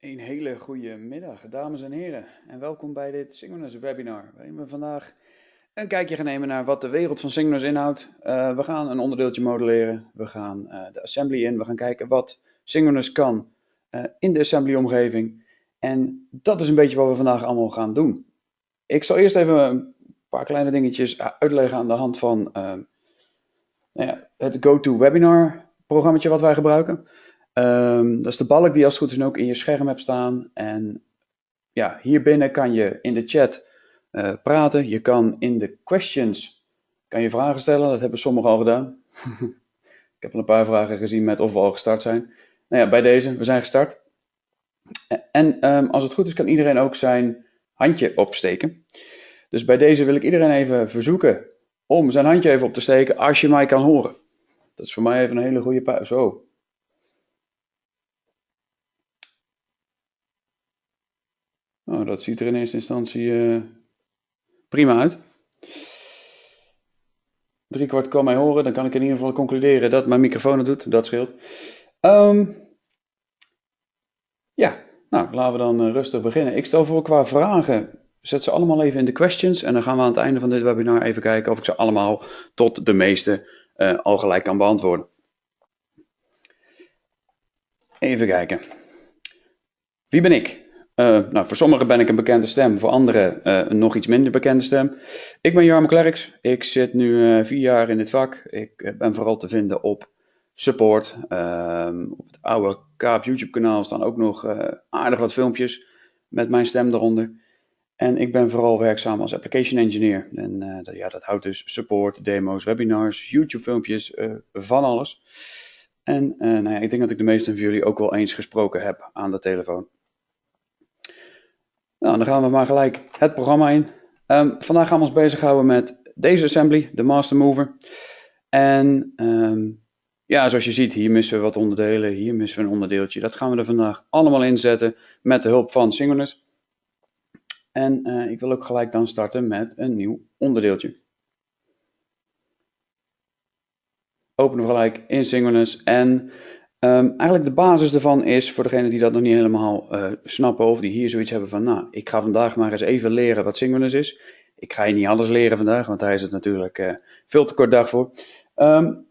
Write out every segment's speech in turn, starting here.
Een hele goede middag, dames en heren, en welkom bij dit Synchronous webinar, waarin we vandaag een kijkje gaan nemen naar wat de wereld van Synchronous inhoudt. Uh, we gaan een onderdeeltje modelleren, we gaan uh, de assembly in, we gaan kijken wat Synchronous kan uh, in de assembly omgeving. En dat is een beetje wat we vandaag allemaal gaan doen. Ik zal eerst even een paar kleine dingetjes uitleggen aan de hand van nou ja, het GoToWebinar programmaatje wat wij gebruiken. Um, dat is de balk die als het goed is ook in je scherm hebt staan. En ja, hier binnen kan je in de chat uh, praten. Je kan in de questions kan je vragen stellen. Dat hebben sommigen al gedaan. Ik heb al een paar vragen gezien met of we al gestart zijn. Nou ja, bij deze, we zijn gestart. En um, als het goed is, kan iedereen ook zijn handje opsteken. Dus bij deze wil ik iedereen even verzoeken om zijn handje even op te steken als je mij kan horen. Dat is voor mij even een hele goede pauze. Zo, Nou, dat ziet er in eerste instantie uh, prima uit. Drie kwart kan mij horen, dan kan ik in ieder geval concluderen dat mijn microfoon het doet. Dat scheelt. Um, ja, nou laten we dan uh, rustig beginnen. Ik stel voor qua vragen, zet ze allemaal even in de questions. En dan gaan we aan het einde van dit webinar even kijken of ik ze allemaal tot de meeste uh, al gelijk kan beantwoorden. Even kijken. Wie ben ik? Uh, nou, voor sommigen ben ik een bekende stem, voor anderen uh, een nog iets minder bekende stem. Ik ben Jarmo Klerks, ik zit nu uh, vier jaar in dit vak. Ik ben vooral te vinden op support. Ehm, op het oude Kaap YouTube kanaal staan ook nog aardig wat filmpjes met mijn stem eronder. En ik ben vooral werkzaam als application engineer. En dat, ja, dat houdt dus support, demo's, webinars, YouTube filmpjes, van alles. En nou ja, ik denk dat ik de meesten van jullie ook wel eens gesproken heb aan de telefoon. Nou, dan gaan we maar gelijk het programma in. Um, vandaag gaan we ons bezighouden met deze assembly, de Master Mover. En um, ja, zoals je ziet, hier missen we wat onderdelen, hier missen we een onderdeeltje. Dat gaan we er vandaag allemaal inzetten met de hulp van Synchronous. En uh, ik wil ook gelijk dan starten met een nieuw onderdeeltje. Openen we gelijk in Synchronous en Um, eigenlijk de basis ervan is, voor degenen die dat nog niet helemaal uh, snappen of die hier zoiets hebben van, nou, ik ga vandaag maar eens even leren wat Synchronous is. Ik ga je niet alles leren vandaag, want daar is het natuurlijk uh, veel te kort dag voor. Um,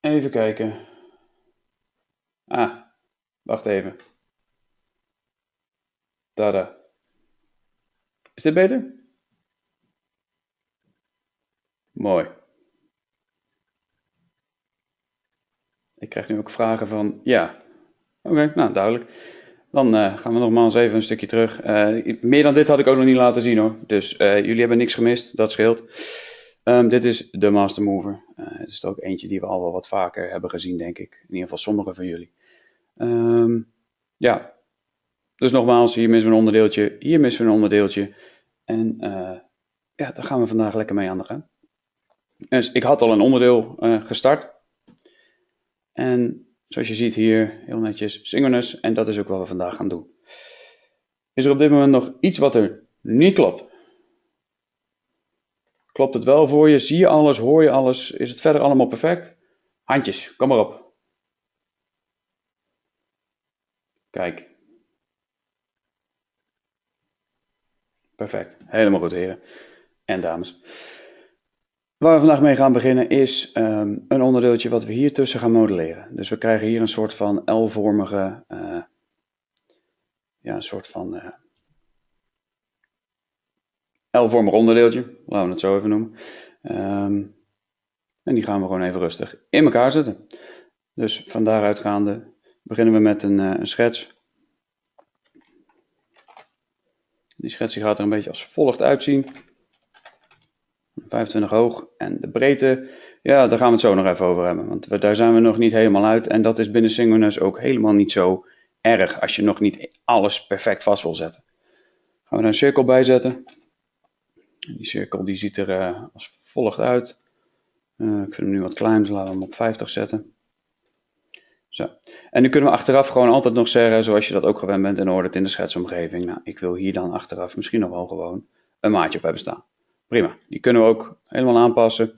even kijken. Ah, wacht even. Tada. Is dit beter? Mooi. Ik krijg nu ook vragen van, ja, oké, nou duidelijk. Dan uh, gaan we nogmaals even een stukje terug. Uh, meer dan dit had ik ook nog niet laten zien hoor. Dus uh, jullie hebben niks gemist, dat scheelt. Um, dit is de Master Mover. het is ook eentje die we al wel wat vaker hebben gezien, denk ik. In ieder geval sommige van jullie. Um, ja, dus nogmaals, hier missen we een onderdeeltje, hier missen we een onderdeeltje. En ja, daar gaan we vandaag lekker mee aan de gang. Dus ik had al een onderdeel gestart. En zoals je ziet hier, heel netjes synchronous. En dat is ook wat we vandaag gaan doen. Is er op dit moment nog iets wat er niet klopt? Klopt het wel voor je? Zie je alles? Hoor je alles? Is het verder allemaal perfect? Handjes, kom maar op. Kijk. Perfect. Helemaal goed, heren en dames. Waar we vandaag mee gaan beginnen is um, een onderdeeltje wat we hier tussen gaan modelleren. Dus we krijgen hier een soort van L-vormige, uh, ja, een soort van uh, L-vormig onderdeeltje, laten we het zo even noemen. Um, en die gaan we gewoon even rustig in elkaar zetten. Dus van daaruit gaande beginnen we met een, uh, een schets. Die schets gaat er een beetje als volgt uitzien. 25 hoog. En de breedte, ja, daar gaan we het zo nog even over hebben. Want daar zijn we nog niet helemaal uit. En dat is binnen Synchronous ook helemaal niet zo erg als je nog niet alles perfect vast wil zetten. Gaan we er een cirkel bij zetten. Die cirkel die ziet er uh, als volgt uit. Uh, ik vind hem nu wat klein, dus laten we hem op 50 zetten. Zo. En nu kunnen we achteraf gewoon altijd nog zeggen, zoals je dat ook gewend bent in orde in de schetsomgeving. Nou, ik wil hier dan achteraf misschien nog wel gewoon een maatje op hebben staan. Prima, die kunnen we ook helemaal aanpassen.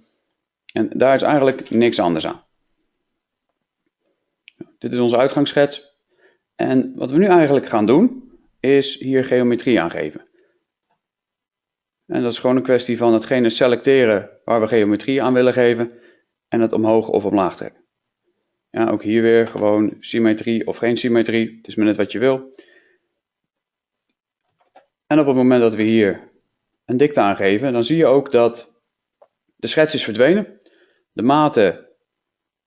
En daar is eigenlijk niks anders aan. Dit is onze uitgangsschets. En wat we nu eigenlijk gaan doen, is hier geometrie aangeven. En dat is gewoon een kwestie van hetgene selecteren waar we geometrie aan willen geven en het omhoog of omlaag trekken. Ja, ook hier weer gewoon symmetrie of geen symmetrie, het is maar net wat je wil. En op het moment dat we hier een dikte aangeven, dan zie je ook dat de schets is verdwenen. De maten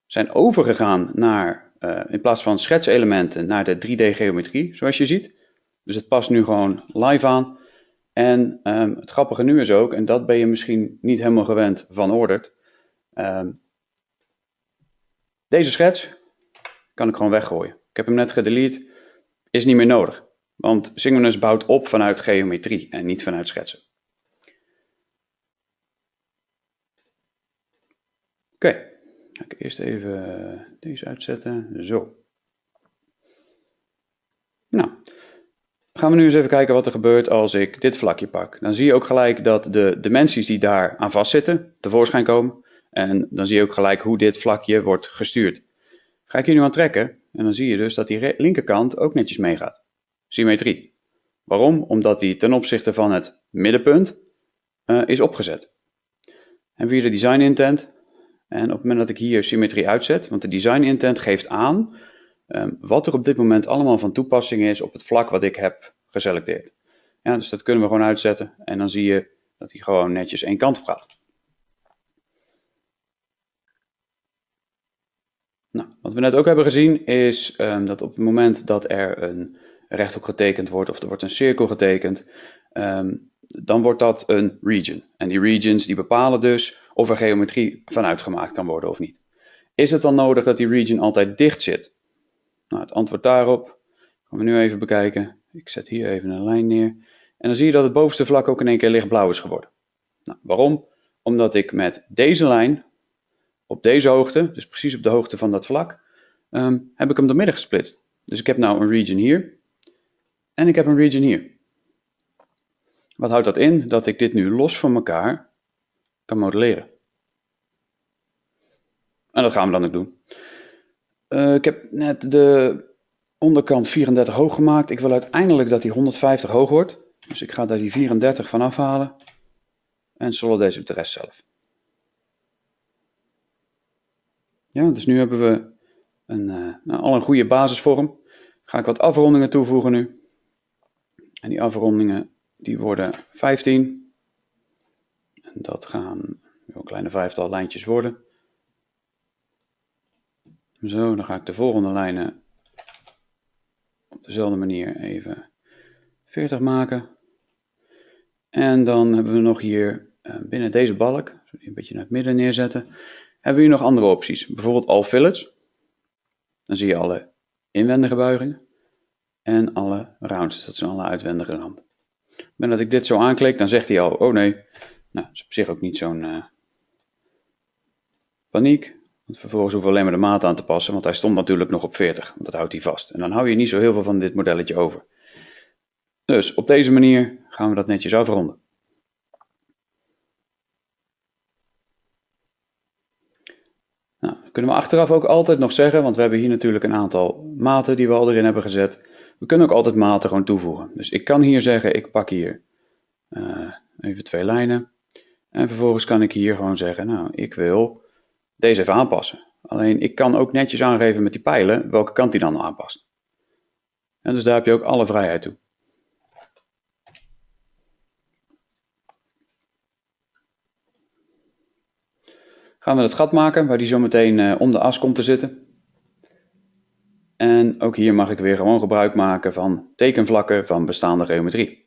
zijn overgegaan naar, uh, in plaats van schetselementen, naar de 3D-geometrie, zoals je ziet. Dus het past nu gewoon live aan. En um, het grappige nu is ook, en dat ben je misschien niet helemaal gewend van Ordert. Um, deze schets kan ik gewoon weggooien. Ik heb hem net gedelete, is niet meer nodig. Want Synchronous bouwt op vanuit geometrie en niet vanuit schetsen. Okay. ga ik eerst even deze uitzetten. Zo. Nou, gaan we nu eens even kijken wat er gebeurt als ik dit vlakje pak. Dan zie je ook gelijk dat de dimensies die daar aan vastzitten tevoorschijn komen. En dan zie je ook gelijk hoe dit vlakje wordt gestuurd. Ga ik hier nu aan trekken en dan zie je dus dat die linkerkant ook netjes meegaat. Symmetrie. Waarom? Omdat die ten opzichte van het middenpunt uh, is opgezet. En via de design intent. En op het moment dat ik hier symmetrie uitzet, want de design intent geeft aan um, wat er op dit moment allemaal van toepassing is op het vlak wat ik heb geselecteerd. Ja, dus dat kunnen we gewoon uitzetten en dan zie je dat hij gewoon netjes één kant op gaat. Nou, wat we net ook hebben gezien is um, dat op het moment dat er een rechthoek getekend wordt of er wordt een cirkel getekend, um, dan wordt dat een region. En die regions die bepalen dus of er geometrie vanuit gemaakt kan worden of niet. Is het dan nodig dat die region altijd dicht zit? Nou, het antwoord daarop gaan we nu even bekijken. Ik zet hier even een lijn neer. En dan zie je dat het bovenste vlak ook in één keer lichtblauw is geworden. Nou, waarom? Omdat ik met deze lijn op deze hoogte, dus precies op de hoogte van dat vlak, um, heb ik hem door midden gesplitst. Dus ik heb nou een region hier en ik heb een region hier. Wat houdt dat in? Dat ik dit nu los van elkaar kan modelleren. En dat gaan we dan ook doen. Uh, ik heb net de onderkant 34 hoog gemaakt. Ik wil uiteindelijk dat die 150 hoog wordt. Dus ik ga daar die 34 van afhalen. En deze op de rest zelf. Ja, dus nu hebben we een, uh, nou, al een goede basisvorm. Ga ik wat afrondingen toevoegen nu. En die afrondingen die worden 15. Dat gaan een kleine vijftal lijntjes worden. Zo, dan ga ik de volgende lijnen op dezelfde manier even 40 maken. En dan hebben we nog hier uh, binnen deze balk, een beetje naar het midden neerzetten, hebben we hier nog andere opties. Bijvoorbeeld all fillets. Dan zie je alle inwendige buigingen en alle rounds, dus dat zijn alle uitwendige randen. En dat ik dit zo aanklik, dan zegt hij al, oh nee, nou, dat is op zich ook niet zo'n uh, paniek. Want vervolgens hoeven we alleen maar de maat aan te passen, want hij stond natuurlijk nog op 40, want dat houdt hij vast. En dan hou je niet zo heel veel van dit modelletje over. Dus op deze manier gaan we dat netjes afronden. Nou, kunnen we achteraf ook altijd nog zeggen, want we hebben hier natuurlijk een aantal maten die we al erin hebben gezet. We kunnen ook altijd maten gewoon toevoegen. Dus ik kan hier zeggen, ik pak hier uh, even twee lijnen. En vervolgens kan ik hier gewoon zeggen, nou, ik wil deze even aanpassen. Alleen ik kan ook netjes aangeven met die pijlen welke kant die dan aanpast. En dus daar heb je ook alle vrijheid toe. Gaan we het gat maken waar die zo meteen uh, om de as komt te zitten. En ook hier mag ik weer gewoon gebruik maken van tekenvlakken van bestaande geometrie.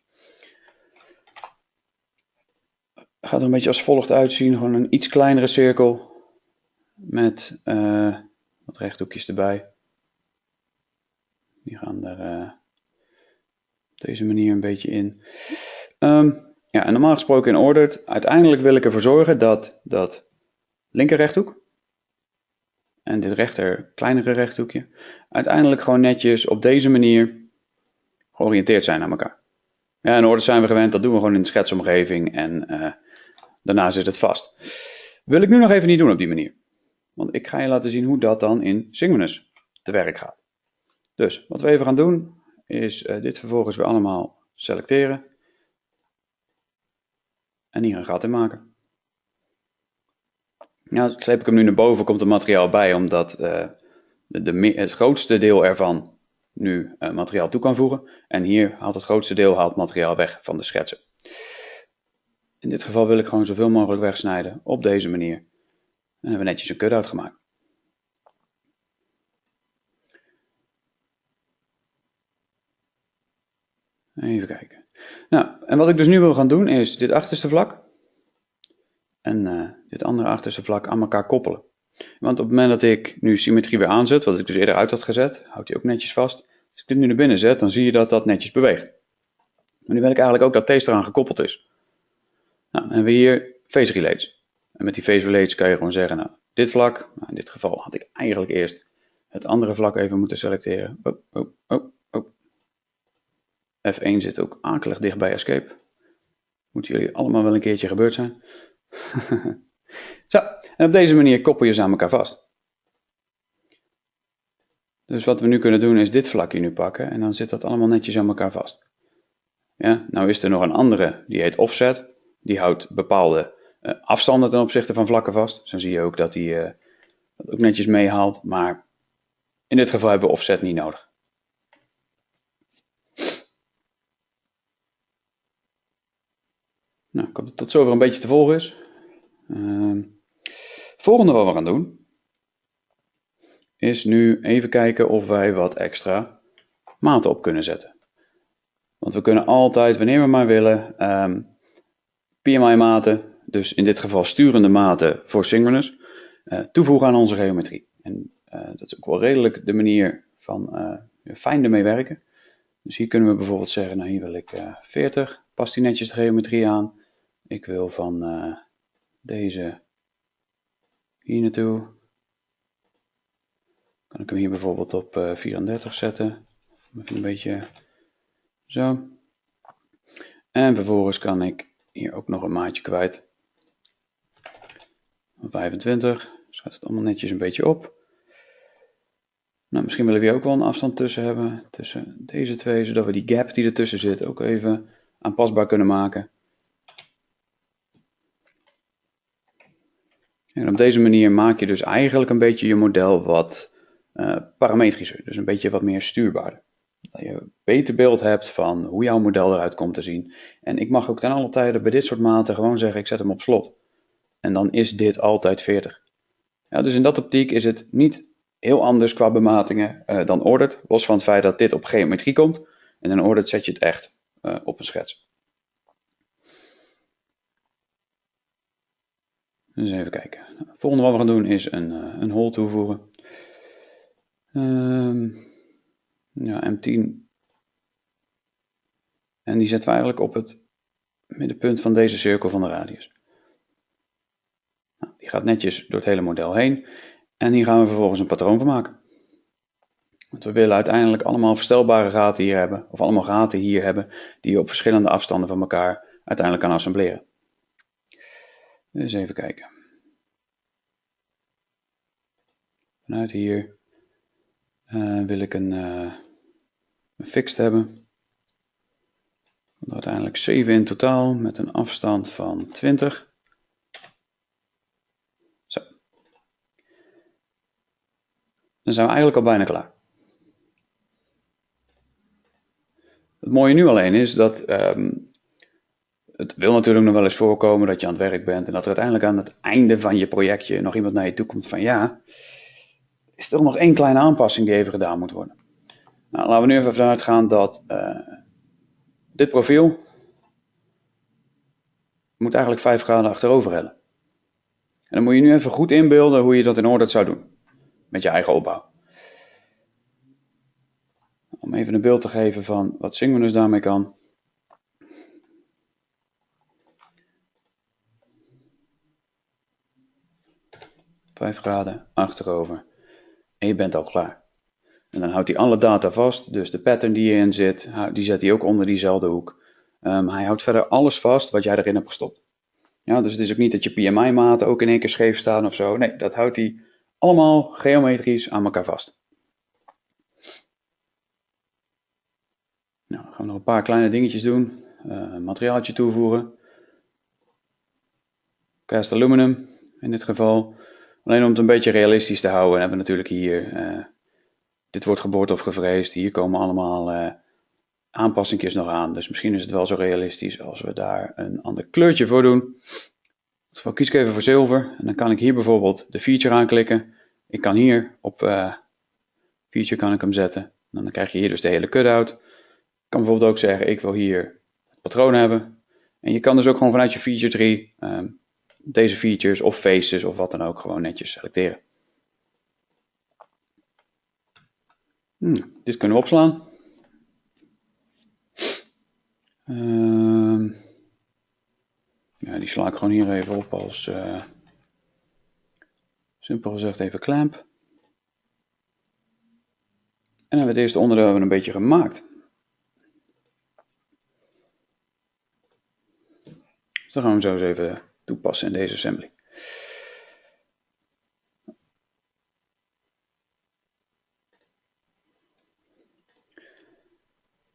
Gaat er een beetje als volgt uitzien. Gewoon een iets kleinere cirkel met uh, wat rechthoekjes erbij. Die gaan er uh, op deze manier een beetje in. Um, ja, en normaal gesproken in ordered. Uiteindelijk wil ik ervoor zorgen dat dat linker rechthoek en dit rechter kleinere rechthoekje uiteindelijk gewoon netjes op deze manier georiënteerd zijn aan elkaar. Ja, in orde zijn we gewend, dat doen we gewoon in de schetsomgeving en uh, daarna zit het vast. Wil ik nu nog even niet doen op die manier. Want ik ga je laten zien hoe dat dan in Synchronous te werk gaat. Dus wat we even gaan doen is uh, dit vervolgens weer allemaal selecteren. En hier een gat in maken. Nou, sleep ik hem nu naar boven, komt het materiaal bij, omdat uh, de, het grootste deel ervan nu uh, materiaal toe kan voegen. En hier haalt het grootste deel haalt materiaal weg van de schetsen. In dit geval wil ik gewoon zoveel mogelijk wegsnijden op deze manier. En hebben we netjes een cut-out gemaakt. Even kijken. Nou, en wat ik dus nu wil gaan doen is dit achterste vlak en uh, dit andere achterste vlak aan elkaar koppelen. Want op het moment dat ik nu symmetrie weer aanzet, wat ik dus eerder uit had gezet, houdt hij ook netjes vast. Als ik dit nu naar binnen zet, dan zie je dat dat netjes beweegt. Maar nu wil ik eigenlijk ook dat deze eraan gekoppeld is. Nou, dan hebben we hier phase relays. En met die phase relays kan je gewoon zeggen, nou, dit vlak, nou, in dit geval had ik eigenlijk eerst het andere vlak even moeten selecteren. Oh, oh, oh, oh. F1 zit ook akelig dicht bij escape. Moeten jullie allemaal wel een keertje gebeurd zijn. Zo, en op deze manier koppel je ze aan elkaar vast. Dus wat we nu kunnen doen is dit vlakje nu pakken en dan zit dat allemaal netjes aan elkaar vast. Ja, nou is er nog een andere, die heet offset. Die houdt bepaalde uh, afstanden ten opzichte van vlakken vast. Dan zie je ook dat hij uh, dat ook netjes meehaalt. Maar in dit geval hebben we offset niet nodig. Nou, ik hoop dat tot zover een beetje te volgen is. Uh, volgende wat we gaan doen, is nu even kijken of wij wat extra maten op kunnen zetten. Want we kunnen altijd, wanneer we maar willen, um, PMI-maten, dus in dit geval sturende maten voor synchronous, uh, toevoegen aan onze geometrie. En uh, dat is ook wel redelijk de manier van uh, fijn ermee werken. Dus hier kunnen we bijvoorbeeld zeggen, nou hier wil ik 40, past die netjes de geometrie aan. Ik wil van deze hier naartoe. Kan ik hem hier bijvoorbeeld op 34 zetten. Even een beetje zo. En vervolgens kan ik hier ook nog een maatje kwijt. Van 25. Schrijf het allemaal netjes een beetje op. Nou, misschien willen we hier ook wel een afstand tussen hebben. Tussen deze twee. Zodat we die gap die ertussen zit ook even aanpasbaar kunnen maken. En op deze manier maak je dus eigenlijk een beetje je model wat uh, parametrischer. Dus een beetje wat meer stuurbaarder. Dat je beter beeld hebt van hoe jouw model eruit komt te zien. En ik mag ook ten alle tijde bij dit soort maten gewoon zeggen, ik zet hem op slot. En dan is dit altijd 40. Ja, dus in dat optiek is het niet heel anders qua bematingen uh, dan ordered. Los van het feit dat dit op geometrie komt. En in ordered zet je het echt uh, op een schets. Dus even kijken. Het volgende wat we gaan doen is een, uh, een hole toevoegen. Um, ja, M10. En die zetten we eigenlijk op het middenpunt van deze cirkel van de radius. Nou, die gaat netjes door het hele model heen. En hier gaan we vervolgens een patroon van maken. Want we willen uiteindelijk allemaal verstelbare gaten hier hebben. Of allemaal gaten hier hebben die je op verschillende afstanden van elkaar uiteindelijk kan assembleren. Dus even kijken. Vanuit hier uh, wil ik een, uh, een fixed hebben. Uiteindelijk 7 in totaal met een afstand van 20. Zo. Dan zijn we eigenlijk al bijna klaar. Het mooie nu alleen is dat um, het wil natuurlijk nog wel eens voorkomen dat je aan het werk bent en dat er uiteindelijk aan het einde van je projectje nog iemand naar je toe komt van ja, is er nog één kleine aanpassing die even gedaan moet worden. Nou, laten we nu even vanuit gaan dat uh, dit profiel moet eigenlijk 5 graden achterover hellen. En dan moet je nu even goed inbeelden hoe je dat in orde zou doen. Met je eigen opbouw. Om even een beeld te geven van wat Synchronous daarmee kan. Vijf graden achterover en je bent al klaar. En dan houdt hij alle data vast, dus de pattern die in zit, die zet hij ook onder diezelfde hoek. Um, hij houdt verder alles vast wat jij erin hebt gestopt. Ja, dus het is ook niet dat je PMI-maten ook in één keer scheef staan of zo. Nee, dat houdt hij allemaal geometrisch aan elkaar vast. Nou, gaan we nog een paar kleine dingetjes doen. Uh, materiaaltje toevoegen. Cast aluminum in dit geval. Alleen om het een beetje realistisch te houden hebben we natuurlijk hier, uh, dit wordt geboord of gevreesd. Hier komen allemaal uh, aanpassingjes nog aan. Dus misschien is het wel zo realistisch als we daar een ander kleurtje voor doen. Geval kies ik even voor zilver. En dan kan ik hier bijvoorbeeld de feature aanklikken. Ik kan hier op uh, feature kan ik hem zetten. En dan krijg je hier dus de hele cut-out. Ik kan bijvoorbeeld ook zeggen, ik wil hier het patroon hebben. En je kan dus ook gewoon vanuit je feature tree um, deze features of faces of wat dan ook gewoon netjes selecteren. Hmm, dit kunnen we opslaan. Uh, ja, die sla ik gewoon hier even op als, uh, simpel gezegd, even clamp. En dan hebben we het eerste onderdeel hebben we een beetje gemaakt. Dus dan gaan we zo eens even toepassen in deze assembly.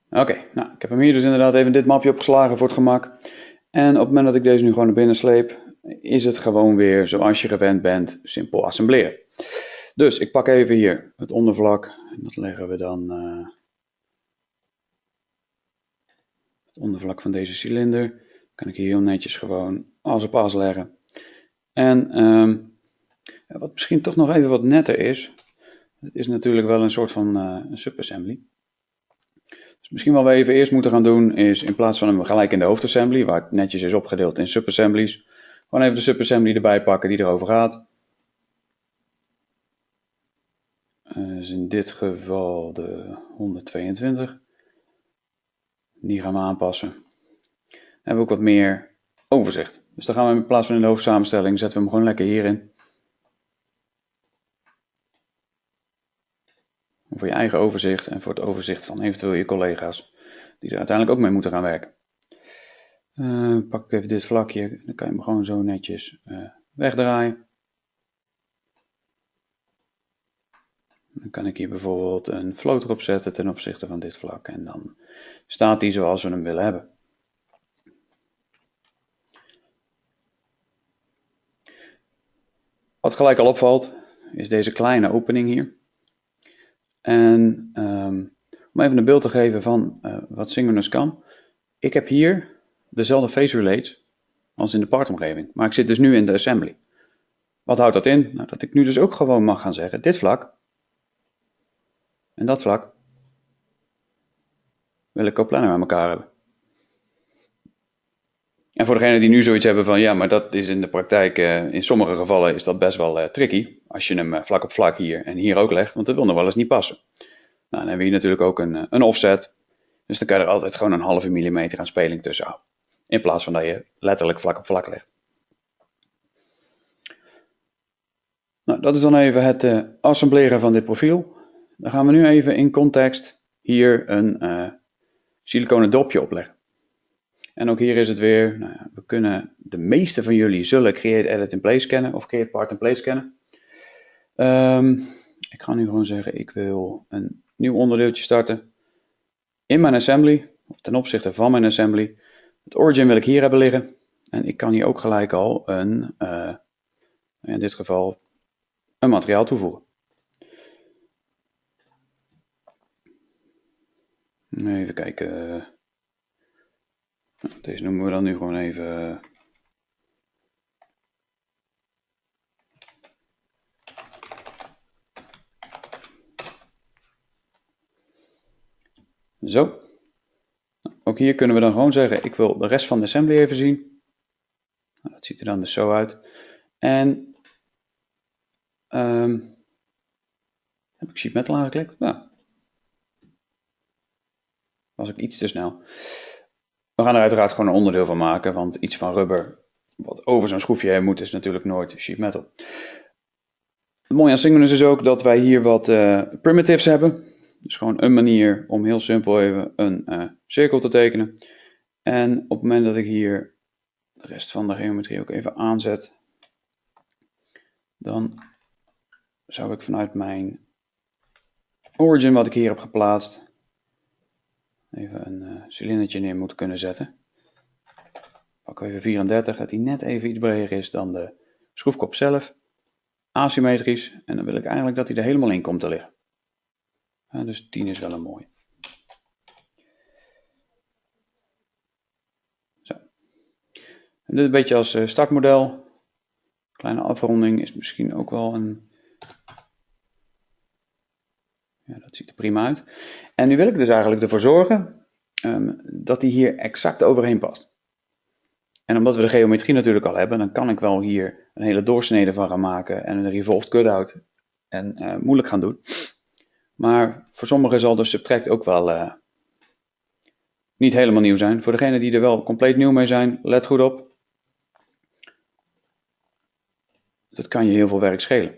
Oké, nou, ik heb hem hier dus inderdaad even dit mapje opgeslagen voor het gemak. En op het moment dat ik deze nu gewoon naar binnen sleep, is het gewoon weer zoals je gewend bent, simpel assembleren. Dus ik pak even hier het ondervlak en dat leggen we dan uh, het ondervlak van deze cilinder. Kan ik hier heel netjes gewoon als op as leggen. En um, wat misschien toch nog even wat netter is, het is natuurlijk wel een soort van uh, een subassembly. Dus misschien wat we even eerst moeten gaan doen is in plaats van hem gelijk in de hoofdassembly, waar het netjes is opgedeeld in subassemblies, gewoon even de subassembly erbij pakken die erover gaat. Uh, dus in dit geval de 122. Die gaan we aanpassen. Dan hebben we ook wat meer overzicht. Dus dan gaan we in plaats van in de hoofdsamenstelling zetten we hem gewoon lekker hierin. Voor je eigen overzicht en voor het overzicht van eventueel je collega's die er uiteindelijk ook mee moeten gaan werken. Uh, pak ik even dit vlakje, dan kan je hem gewoon zo netjes uh, wegdraaien. Dan kan ik hier bijvoorbeeld een float erop zetten ten opzichte van dit vlak en dan staat die zoals we hem willen hebben. Wat gelijk al opvalt, is deze kleine opening hier. En um, om even een beeld te geven van uh, wat Synchronous kan. Ik heb hier dezelfde face relates als in de partomgeving, maar ik zit dus nu in de assembly. Wat houdt dat in? Nou, dat ik nu dus ook gewoon mag gaan zeggen, dit vlak en dat vlak wil ik coplanar met elkaar hebben. En voor degenen die nu zoiets hebben van ja, maar dat is in de praktijk, uh, in sommige gevallen is dat best wel uh, tricky. Als je hem uh, vlak op vlak hier en hier ook legt, want dat wil nog wel eens niet passen. Nou, dan hebben we hier natuurlijk ook een, een offset. Dus dan kan je er altijd gewoon een halve millimeter aan speling tussen houden. In plaats van dat je letterlijk vlak op vlak legt. Nou, dat is dan even het assembleren van dit profiel. Dan gaan we nu even in context hier een siliconen dopje opleggen. En ook hier is het weer, nou ja, we kunnen, de meeste van jullie zullen Create Edit in Place kennen of Create Part in Place kennen. Um, ik ga nu gewoon zeggen, ik wil een nieuw onderdeeltje starten. In mijn assembly, of ten opzichte van mijn assembly. Het origin wil ik hier hebben liggen. En ik kan hier ook gelijk al een, uh, in dit geval, een materiaal toevoegen. Even kijken. Deze noemen we dan nu gewoon even... Zo. Ook hier kunnen we dan gewoon zeggen, ik wil de rest van de assembly even zien. Nou, dat ziet er dan dus zo uit. En um, heb ik sheet metal aangeklikt? Nou, was ik iets te snel. We gaan er uiteraard gewoon een onderdeel van maken, want iets van rubber wat over zo'n schroefje heen moet is natuurlijk nooit sheet metal. Het mooie aan Synchronous is ook dat wij hier wat uh, primitives hebben. Dus gewoon een manier om heel simpel even een uh, cirkel te tekenen. En op het moment dat ik hier de rest van de geometrie ook even aanzet, dan zou ik vanuit mijn origin wat ik hier heb geplaatst, even een uh, cilindertje neer moeten kunnen zetten. Pak even 34, dat hij net even iets breder is dan de schroefkop zelf. Asymmetrisch. En dan wil ik eigenlijk dat hij er helemaal in komt te liggen. dus 10 is wel een mooi. Zo. En dit een beetje als uh, startmodel. Kleine afronding is misschien ook wel een... Ja, dat ziet er prima uit. En nu wil ik dus eigenlijk ervoor zorgen um, dat hij hier exact overheen past. En omdat we de geometrie natuurlijk al hebben, dan kan ik wel hier een hele doorsnede van gaan maken en een revolved cutout en uh, moeilijk gaan doen. Maar voor sommigen zal de subtract ook wel uh, niet helemaal nieuw zijn. Voor degenen die er wel compleet nieuw mee zijn, let goed op. Dat kan je heel veel werk schelen.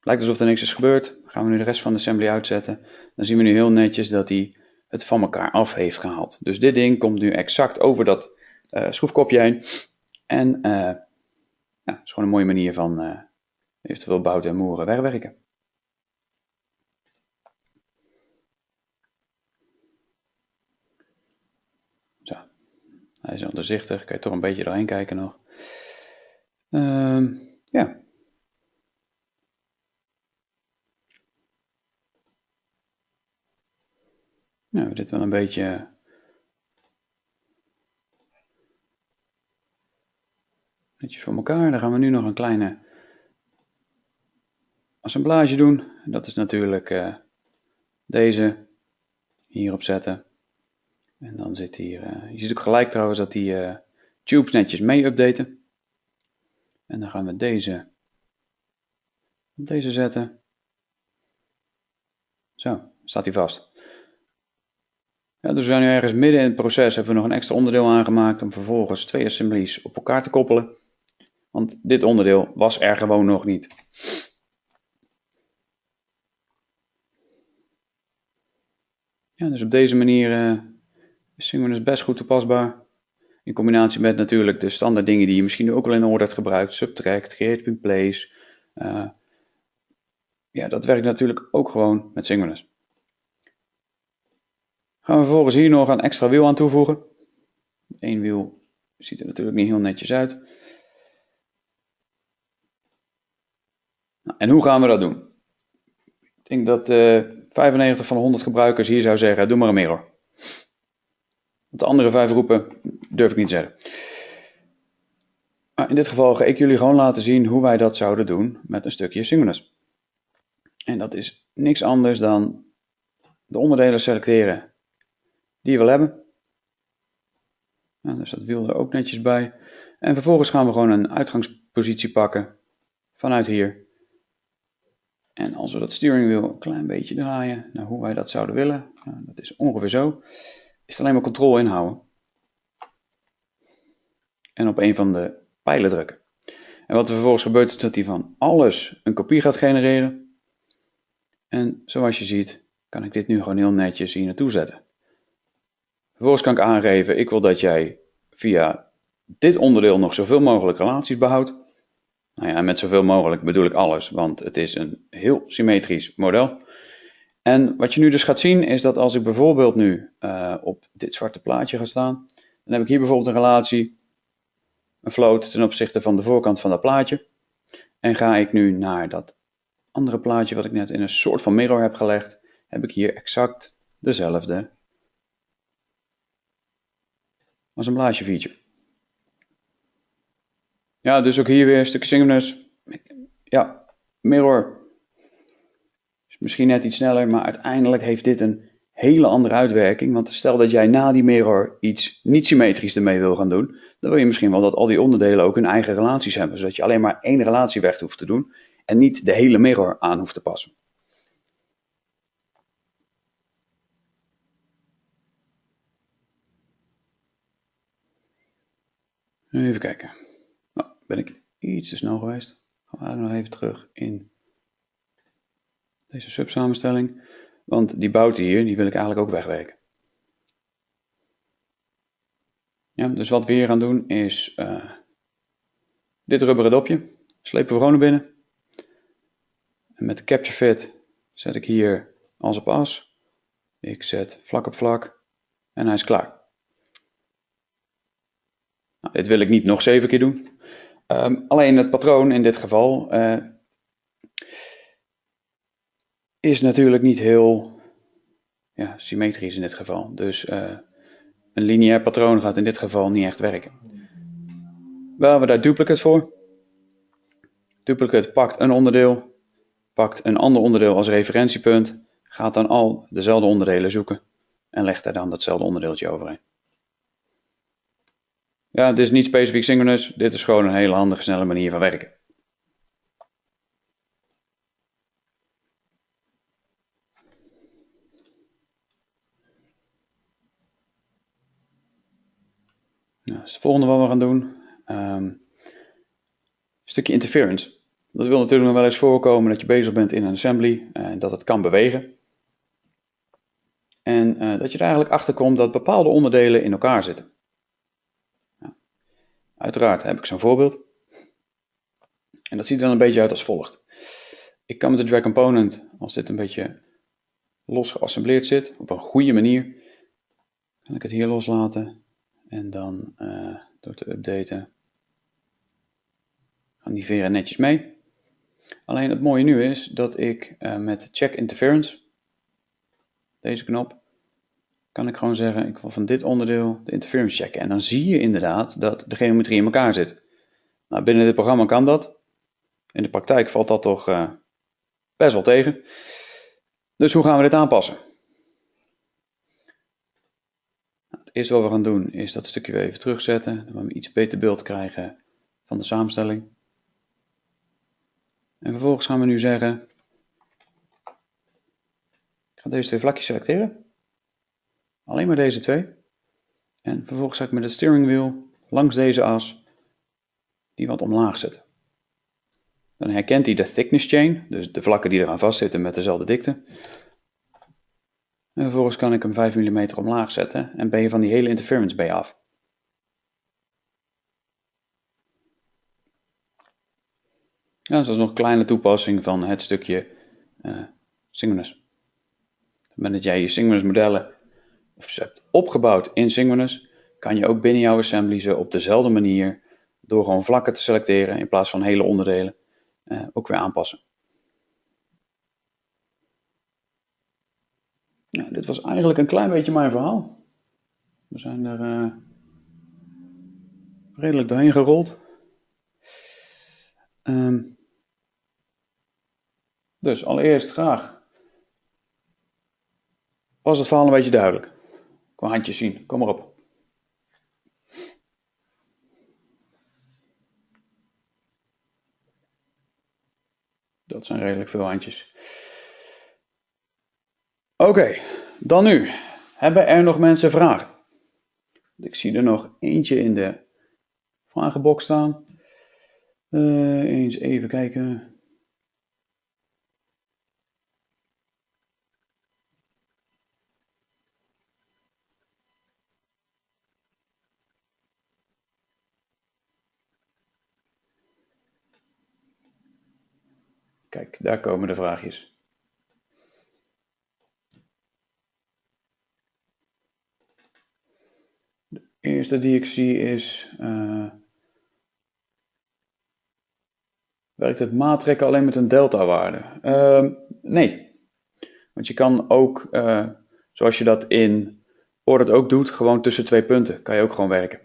Lijkt alsof er niks is gebeurd. Gaan we nu de rest van de assembly uitzetten. Dan zien we nu heel netjes dat hij het van elkaar af heeft gehaald. Dus dit ding komt nu exact over dat uh, schroefkopje heen. En uh, ja, dat is gewoon een mooie manier van uh, eventueel bouten en moeren wegwerken. Zo, hij is onderzichtig, kan je toch een beetje doorheen kijken nog. Uh, ja. Nou, dit wel een beetje netjes voor elkaar. Dan gaan we nu nog een kleine assemblage doen. Dat is natuurlijk uh, deze hierop zetten. En dan zit hier, uh, je ziet ook gelijk trouwens dat die uh, tubes netjes mee updaten. En dan gaan we deze op deze zetten. Zo, staat hij vast. Dus we zijn nu ergens midden in het proces, hebben we nog een extra onderdeel aangemaakt om vervolgens twee assemblies op elkaar te koppelen. Want dit onderdeel was er gewoon nog niet. Ja, dus op deze manier uh, is Synchronous best goed toepasbaar. In combinatie met natuurlijk de standaard dingen die je misschien ook al in orde hebt gebruikt. Subtract, create place. Uh, ja, dat werkt natuurlijk ook gewoon met Synchronous. Gaan we vervolgens hier nog een extra wiel aan toevoegen. Eén wiel ziet er natuurlijk niet heel netjes uit. Nou, en hoe gaan we dat doen? Ik denk dat uh, 95 van de 100 gebruikers hier zou zeggen, doe maar een mirror. Want de andere vijf groepen durf ik niet zeggen. Maar in dit geval ga ik jullie gewoon laten zien hoe wij dat zouden doen met een stukje Synchronous. En dat is niks anders dan de onderdelen selecteren die je wil hebben. Nou, dus dat wiel er ook netjes bij. En vervolgens gaan we gewoon een uitgangspositie pakken vanuit hier. En als we dat steering een klein beetje draaien naar hoe wij dat zouden willen, dat is ongeveer zo, is het alleen maar controle inhouden. En op een van de pijlen drukken. En wat er vervolgens gebeurt is dat hij van alles een kopie gaat genereren. En zoals je ziet kan ik dit nu gewoon heel netjes hier naartoe zetten. Vervolgens kan ik aangeven, ik wil dat jij via dit onderdeel nog zoveel mogelijk relaties behoudt. Nou ja, met zoveel mogelijk bedoel ik alles, want het is een heel symmetrisch model. En wat je nu dus gaat zien is dat als ik bijvoorbeeld nu uh, op dit zwarte plaatje ga staan, dan heb ik hier bijvoorbeeld een relatie, een float ten opzichte van de voorkant van dat plaatje. En ga ik nu naar dat andere plaatje wat ik net in een soort van mirror heb gelegd, heb ik hier exact dezelfde als een blaasje feature. Ja, dus ook hier weer een stukje synchronous. Ja, mirror. Is misschien net iets sneller, maar uiteindelijk heeft dit een hele andere uitwerking. Want stel dat jij na die mirror iets niet symmetrisch ermee wil gaan doen, dan wil je misschien wel dat al die onderdelen ook hun eigen relaties hebben. Zodat je alleen maar één relatie weg hoeft te doen en niet de hele mirror aan hoeft te passen. Even kijken. Nou, ben ik iets te snel geweest. Gaan we nog even terug in deze subsamenstelling. Want die bouten hier, die wil ik eigenlijk ook wegwerken. Ja, dus wat we hier gaan doen is uh, dit rubberen dopje. Slepen we gewoon naar binnen. En met de capture fit zet ik hier als op as. Ik zet vlak op vlak en hij is klaar. Nou, dit wil ik niet nog zeven keer doen. Um, alleen het patroon in dit geval uh, is natuurlijk niet heel ja, symmetrisch in dit geval. Dus uh, een lineair patroon gaat in dit geval niet echt werken. Wel hebben we daar duplicate voor. Duplicate pakt een onderdeel, pakt een ander onderdeel als referentiepunt, gaat dan al dezelfde onderdelen zoeken en legt daar dan datzelfde onderdeeltje overheen. Ja, dit is niet specifiek synchronous, dit is gewoon een hele handige, snelle manier van werken. Nou, dat is het volgende wat we gaan doen. Een stukje interference. Dat wil natuurlijk nog wel eens voorkomen dat je bezig bent in een assembly en dat het kan bewegen. En uh, dat je er eigenlijk achter komt dat bepaalde onderdelen in elkaar zitten. Uiteraard heb ik zo'n voorbeeld. En dat ziet er dan een beetje uit als volgt. Ik kan met de drag component, als dit een beetje los geassembleerd zit, op een goede manier, kan ik het hier loslaten. En dan uh, door te updaten gaan die veren netjes mee. Alleen het mooie nu is dat ik uh, met check interference, deze knop, kan ik gewoon zeggen, ik wil van dit onderdeel de interference checken. En dan zie je inderdaad dat de geometrie in elkaar zit. Nou, binnen dit programma kan dat. In de praktijk valt dat toch uh, best wel tegen. Dus hoe gaan we dit aanpassen? Nou, het eerste wat we gaan doen is dat stukje weer even terugzetten. Dan we iets beter beeld krijgen van de samenstelling. En vervolgens gaan we nu zeggen, ik ga deze twee vlakjes selecteren. Alleen maar deze twee. En vervolgens ga ik met het steering wheel langs deze as die wat omlaag zetten. Dan herkent hij de thickness chain, dus de vlakken die eraan vastzitten met dezelfde dikte. En vervolgens kan ik hem 5 mm omlaag zetten en ben je van die hele interference bij af. Ja, dat is nog een kleine toepassing van het stukje uh, Synchronous. Op het moment dat jij je Synchronous modellen of hebt opgebouwd in Synchronous, kan je ook binnen jouw assembly ze op dezelfde manier, door gewoon vlakken te selecteren in plaats van hele onderdelen, uh, ook weer aanpassen. Ja, dit was eigenlijk een klein beetje mijn verhaal. We zijn er uh, redelijk doorheen gerold. Um, dus allereerst graag. Was het verhaal een beetje duidelijk? Qua handjes zien, kom maar op. Dat zijn redelijk veel handjes. Oké, dan nu. Hebben er nog mensen vragen? Ik zie er nog eentje in de vragenbox staan. Uh, eens even kijken. Kijk, daar komen de vraagjes. De eerste die ik zie is, uh, werkt het maatrekken alleen met een delta-waarde? Uh, nee, want je kan ook, uh, zoals je dat in Ordet ook doet, gewoon tussen twee punten, kan je ook gewoon werken.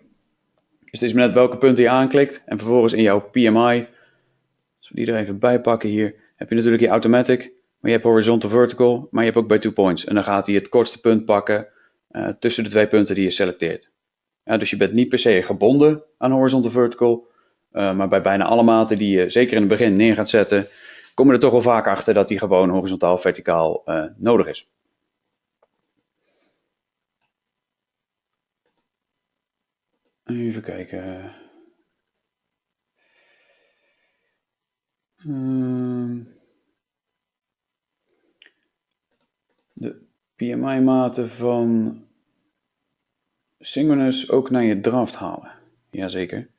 Dus het is maar net welke punten je aanklikt en vervolgens in jouw PMI als we die er even bij pakken hier, heb je natuurlijk je automatic, maar je hebt horizontal vertical, maar je hebt ook bij two points. En dan gaat hij het kortste punt pakken uh, tussen de twee punten die je selecteert. Ja, dus je bent niet per se gebonden aan horizontal vertical, uh, maar bij bijna alle maten die je zeker in het begin neer gaat zetten, kom je er toch wel vaak achter dat die gewoon horizontaal verticaal uh, nodig is. Even kijken. Ehm, de PMI-maten van Synchronous ook naar je draft halen. Jazeker.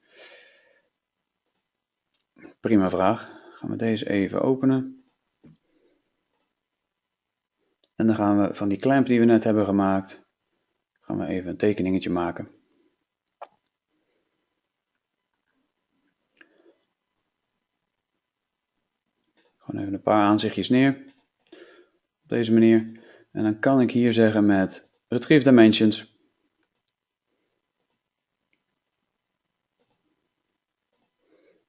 Prima vraag. Gaan we deze even openen. En dan gaan we van die clamp die we net hebben gemaakt, gaan we even een tekeningetje maken. Gewoon even een paar aanzichtjes neer. Op deze manier. En dan kan ik hier zeggen met Retrieve Dimensions.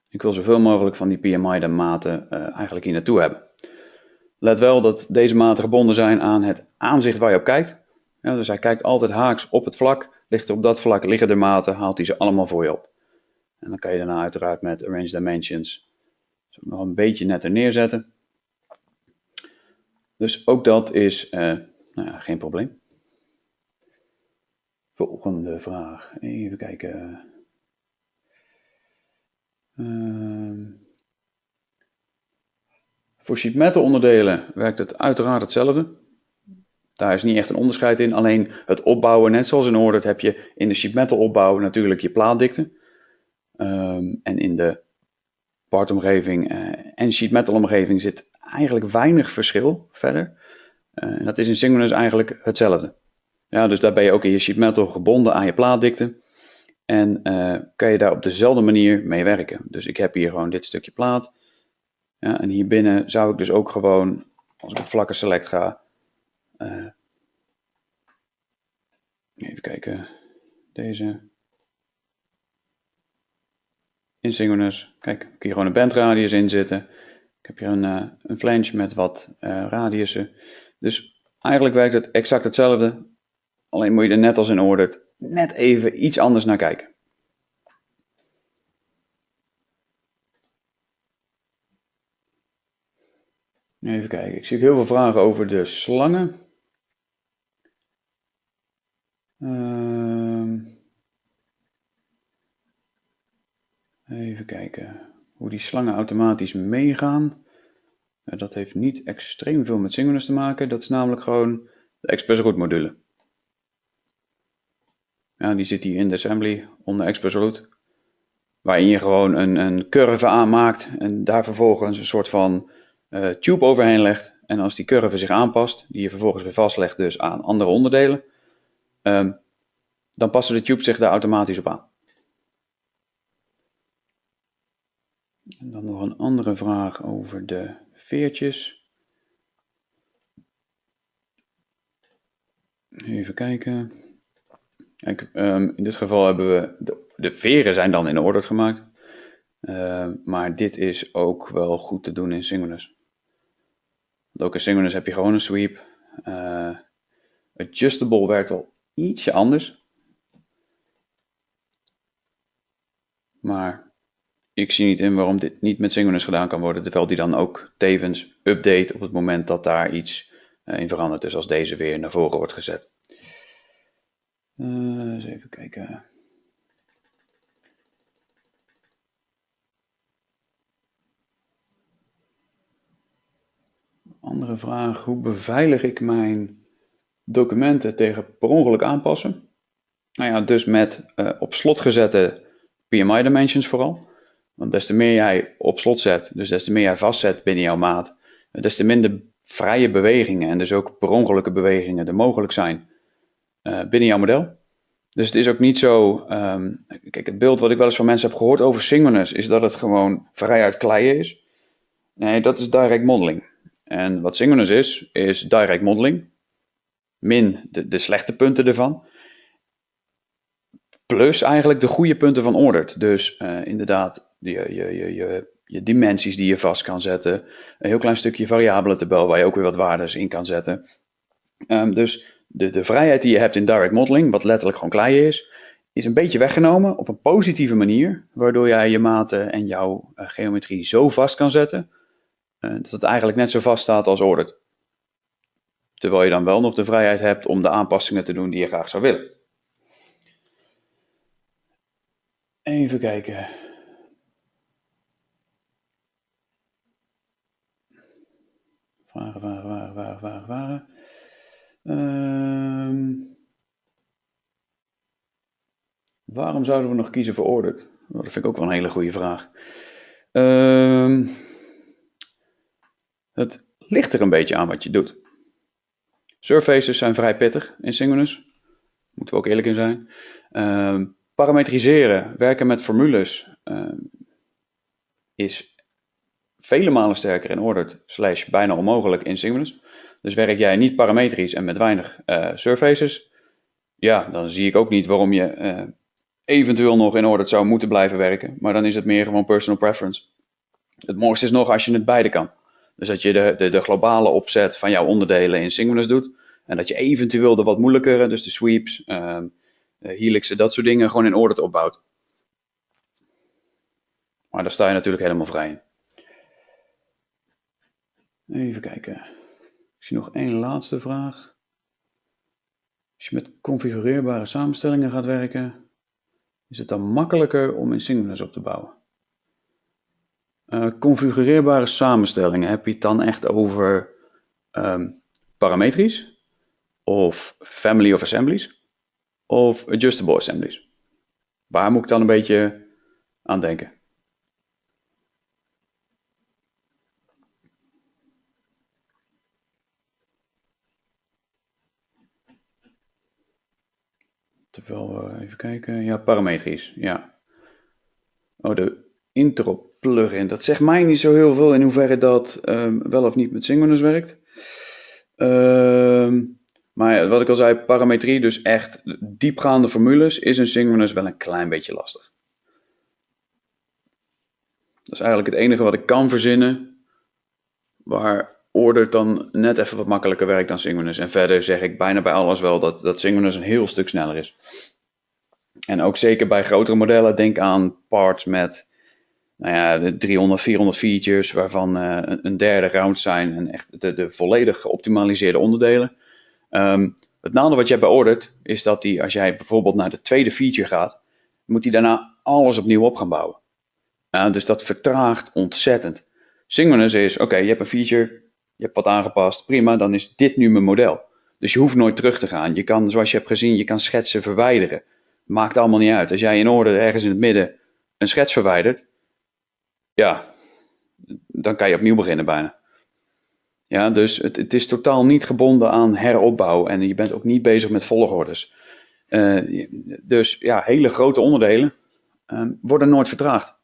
Ik wil zoveel mogelijk van die PMI de maten uh, eigenlijk hier naartoe hebben. Let wel dat deze maten gebonden zijn aan het aanzicht waar je op kijkt. Dus hij kijkt altijd haaks op het vlak. Ligt er op dat vlak liggen de maten, haalt hij ze allemaal voor je op. En dan kan je daarna uiteraard met Arrange Dimensions nog een beetje netter neerzetten. Dus ook dat is uh, nou ja, geen probleem. Volgende vraag. Even kijken. Uh, voor sheet metal onderdelen werkt het uiteraard hetzelfde. Daar is niet echt een onderscheid in. Alleen het opbouwen, net zoals in Ordet, heb je in de sheet metal opbouw natuurlijk je plaatdikte. Um, en in de partomgeving uh, en sheet metal omgeving zit eigenlijk weinig verschil verder. En dat is in Synchronous eigenlijk hetzelfde. Ja, dus daar ben je ook in je sheet metal gebonden aan je plaatdikte. En uh, kan je daar op dezelfde manier mee werken. Dus ik heb hier gewoon dit stukje plaat. Ja, en hier binnen zou ik dus ook gewoon, als ik op vlakke select ga, even kijken, deze, in kijk, ik heb hier gewoon een bandradius in zitten. Ik heb hier een, uh, een flange met wat uh, radiussen. Dus eigenlijk werkt het exact hetzelfde, alleen moet je er net als in Ordered net even iets anders naar kijken. Even kijken, ik zie heel veel vragen over de slangen. Uh, even kijken hoe die slangen automatisch meegaan. Dat heeft niet extreem veel met Synchronous te maken. Dat is namelijk gewoon de Express Route module. Ja, die zit hier in de assembly onder Express Route. Waarin je gewoon een, een curve aanmaakt en daar vervolgens een soort van uh, tube overheen legt. En als die curve zich aanpast, die je vervolgens weer vastlegt dus aan andere onderdelen, um, dan passen de tube zich daar automatisch op aan. En dan nog een andere vraag over de veertjes. Even kijken. Kijk, um, in dit geval hebben we de, de, veren zijn dan in orde gemaakt. Uh, maar dit is ook wel goed te doen in. Want ook in Synchronous heb je gewoon een sweep. Uh, adjustable werkt wel ietsje anders. Maar ik zie niet in waarom dit niet met Synchronous gedaan kan worden. Terwijl die dan ook tevens update op het moment dat daar iets uh, in verandert. Dus als deze weer naar voren wordt gezet. Uh, eens even kijken. Andere vraag, hoe beveilig ik mijn documenten tegen per ongeluk aanpassen? Nou ja, dus met uh, op slot gezette PMI dimensions vooral. Want des te meer jij op slot zet, dus des te meer jij vastzet binnen jouw maat, des te minder vrije bewegingen en dus ook per ongelukke bewegingen er mogelijk zijn uh, binnen jouw model. Dus het is ook niet zo. Um, kijk, het beeld wat ik wel eens van mensen heb gehoord over Synchronous is dat het gewoon vrij uit kleien is. Nee, dat is direct modeling. En wat Synchronous is, is direct modeling. Min de, de slechte punten ervan. Plus eigenlijk de goede punten van Ordered. Dus uh, inderdaad, je, je, je, je, je dimensies die je vast kan zetten. Een heel klein stukje variabele tabel waar je ook weer wat waardes in kan zetten. Um, dus de, de vrijheid die je hebt in direct modeling, wat letterlijk gewoon kleien is, is een beetje weggenomen op een positieve manier. Waardoor jij je maten en jouw uh, geometrie zo vast kan zetten uh, dat het eigenlijk net zo vast staat als ordered. Terwijl je dan wel nog de vrijheid hebt om de aanpassingen te doen die je graag zou willen. Even kijken. Vragen, vragen, vragen, vragen, vragen, vragen. Um, waarom zouden we nog kiezen voor ordered? Oh, dat vind ik ook wel een hele goede vraag. Um, het ligt er een beetje aan wat je doet. surfaces zijn vrij pittig in Synchronous. Moeten we ook eerlijk in zijn. Ehm, parametriseren, werken met formules ehm, is vele malen sterker in Ordered slash bijna onmogelijk in Synchronous. Dus werk jij niet parametrisch en met weinig uh, surfaces, ja, dan zie ik ook niet waarom je uh, eventueel nog in Ordered zou moeten blijven werken. Maar dan is het meer gewoon personal preference. Het mooiste is nog als je het beide kan. Dus dat je de, de, de globale opzet van jouw onderdelen in Synchronous doet. En dat je eventueel de wat moeilijkere, dus de sweeps, uh, helixen, dat soort dingen gewoon in Ordered opbouwt. Maar daar sta je natuurlijk helemaal vrij in. Even kijken. Ik zie nog één laatste vraag. Als je met configureerbare samenstellingen gaat werken, is het dan makkelijker om in Synchronous op te bouwen? Uh, configureerbare samenstellingen, heb je het dan echt over um, parametrisch? Of family of assemblies? Of adjustable assemblies? Waar moet ik dan een beetje aan denken? Terwijl we even kijken. Ja, parametrisch. Ja. Oh, de intro plugin. Dat zegt mij niet zo heel veel in hoeverre dat um, wel of niet met Synchronous werkt. Um, maar wat ik al zei, parametrie, dus echt diepgaande formules, is in Synchronous wel een klein beetje lastig. Dat is eigenlijk het enige wat ik kan verzinnen, waar Order dan net even wat makkelijker werkt dan Synchronous. En verder zeg ik bijna bij alles wel dat, dat Synchronous een heel stuk sneller is. En ook zeker bij grotere modellen, denk aan parts met nou ja, de 300, 400 features, waarvan uh, een derde round zijn en echt de volledig geoptimaliseerde onderdelen. Um, het nadeel wat je hebt beoordeeld is dat die, als jij bijvoorbeeld naar de tweede feature gaat, moet hij daarna alles opnieuw op gaan bouwen. Uh, dus dat vertraagt ontzettend. Synchronous is, oké, je hebt een feature, je hebt wat aangepast, prima, dan is dit nu mijn model. Dus je hoeft nooit terug te gaan. Je kan, zoals je hebt gezien, je kan schetsen verwijderen. Maakt allemaal niet uit. Als jij in orde ergens in het midden een schets verwijdert, ja, dan kan je opnieuw beginnen bijna. Ja, dus het, het is totaal niet gebonden aan heropbouw en je bent ook niet bezig met volgordes. Uh, dus ja, hele grote onderdelen uh, worden nooit vertraagd.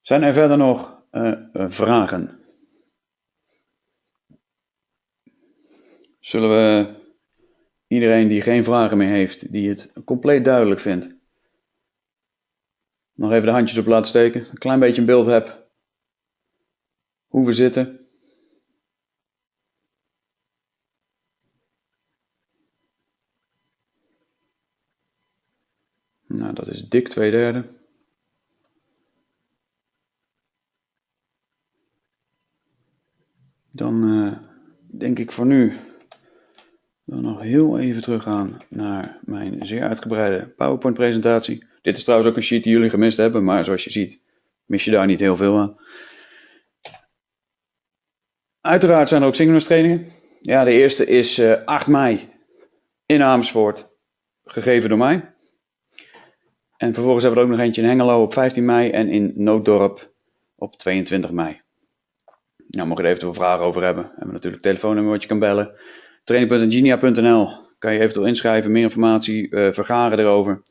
Zijn er verder nog uh, vragen? Zullen we iedereen die geen vragen meer heeft, die het compleet duidelijk vindt, nog even de handjes op laten steken. Een klein beetje een beeld heb hoe we zitten. Nou, dat is dik twee derde. Dan uh, denk ik voor nu dan nog heel even teruggaan naar mijn zeer uitgebreide PowerPoint presentatie. Dit is trouwens ook een sheet die jullie gemist hebben, maar zoals je ziet mis je daar niet heel veel aan. Uiteraard zijn er ook synchronous trainingen. Ja, de eerste is uh, eh, 8 mei in Amersfoort, gegeven door mij. En vervolgens hebben we er ook nog eentje in Hengelo op 15 mei en in Nooddorp op 22 mei. Nou, mocht je er eventueel vragen over hebben, hebben we natuurlijk telefoonnummer wat je kan bellen. Training.ingenia.nl kan je eventueel inschrijven, meer informatie uh, vergaren erover.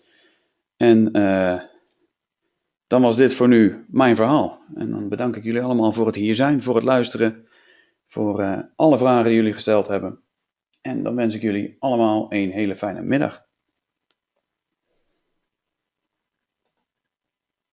En uh, dan was dit voor nu mijn verhaal. En dan bedank ik jullie allemaal voor het hier zijn, voor het luisteren, voor uh, alle vragen die jullie gesteld hebben. En dan wens ik jullie allemaal een hele fijne middag.